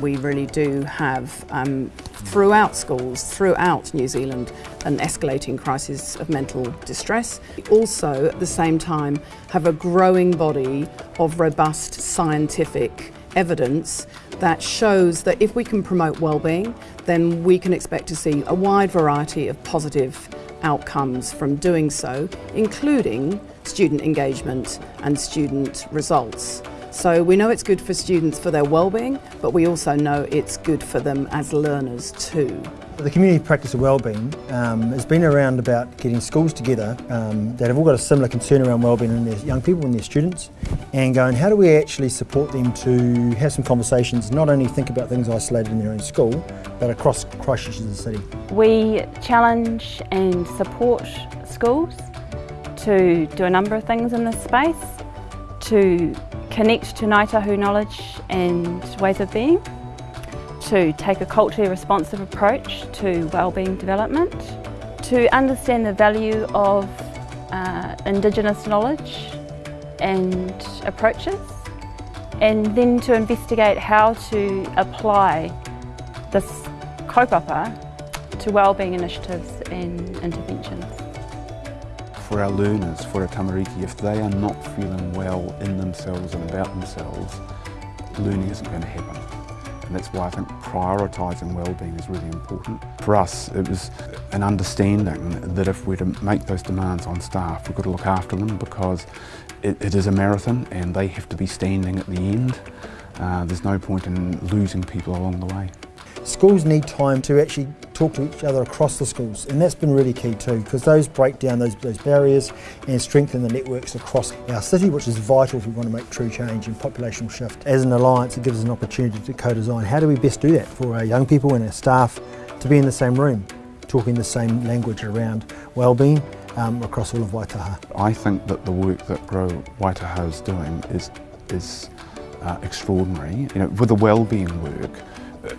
We really do have, um, throughout schools, throughout New Zealand, an escalating crisis of mental distress. We also, at the same time, have a growing body of robust scientific evidence that shows that if we can promote well-being, then we can expect to see a wide variety of positive outcomes from doing so, including student engagement and student results. So we know it's good for students for their well-being, but we also know it's good for them as learners too. The community practice of wellbeing um, has been around about getting schools together um, that have all got a similar concern around wellbeing in their young people and their students and going how do we actually support them to have some conversations, not only think about things isolated in their own school but across Christchurch as a city. We challenge and support schools to do a number of things in this space, to connect to Ngāi Tahu knowledge and ways of being, to take a culturally responsive approach to wellbeing development, to understand the value of uh, Indigenous knowledge and approaches, and then to investigate how to apply this kaupapa to wellbeing initiatives and interventions. For our learners, for our tamariki, if they are not feeling well in themselves and about themselves, learning isn't going to happen. And that's why I think prioritising wellbeing is really important. For us, it was an understanding that if we're to make those demands on staff, we've got to look after them because it, it is a marathon and they have to be standing at the end. Uh, there's no point in losing people along the way. Schools need time to actually talk to each other across the schools and that's been really key too because those break down those, those barriers and strengthen the networks across our city which is vital if we want to make true change and populational shift. As an alliance it gives us an opportunity to co-design how do we best do that for our young people and our staff to be in the same room talking the same language around wellbeing um, across all of Waitaha. I think that the work that Grow Waitaha is doing is, is uh, extraordinary. You know, with the wellbeing work,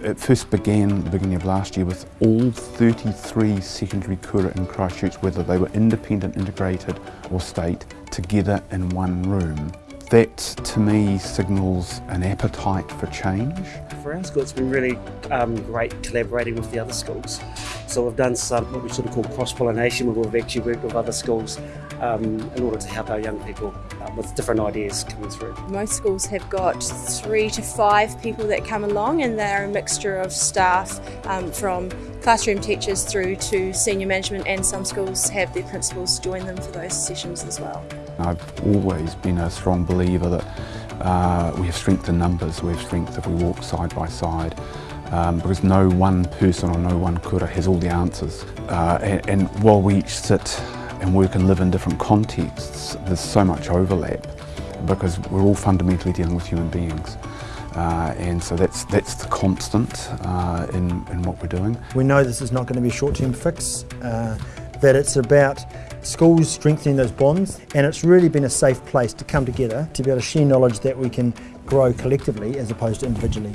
it first began at the beginning of last year with all 33 secondary kura in Christchurch, whether they were independent, integrated or state, together in one room. That to me signals an appetite for change. For our school it's been really um, great collaborating with the other schools. So we've done some what we sort of call cross-pollination where we've actually worked with other schools um, in order to help our young people um, with different ideas coming through. Most schools have got three to five people that come along and they're a mixture of staff um, from classroom teachers through to senior management and some schools have their principals join them for those sessions as well. I've always been a strong believer that uh, we have strength in numbers, we have strength if we walk side by side. Um, because no one person or no one kura has all the answers. Uh, and, and while we each sit and work and live in different contexts, there's so much overlap because we're all fundamentally dealing with human beings. Uh, and so that's that's the constant uh, in, in what we're doing. We know this is not going to be a short-term fix, uh, that it's about schools strengthening those bonds and it's really been a safe place to come together to be able to share knowledge that we can grow collectively as opposed to individually.